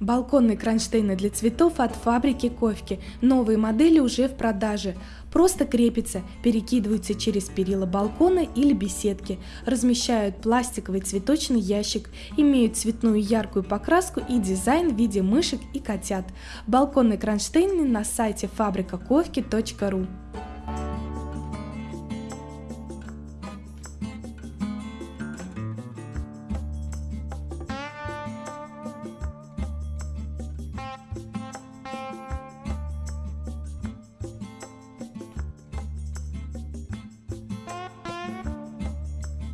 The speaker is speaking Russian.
Балконные кронштейны для цветов от фабрики Ковки. Новые модели уже в продаже. Просто крепятся, перекидываются через перила балкона или беседки, размещают пластиковый цветочный ящик, имеют цветную яркую покраску и дизайн в виде мышек и котят. Балконные кронштейны на сайте фабрикаковки.ру